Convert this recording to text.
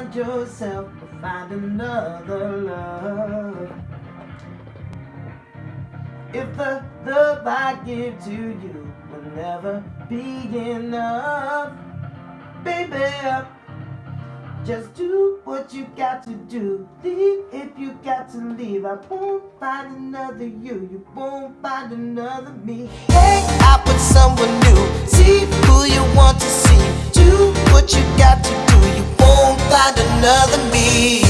find yourself or find another love. If the love I give to you will never be enough, baby, just do what you got to do. Leave if you got to leave. I won't find another you. You won't find another me. Hang out with someone another me.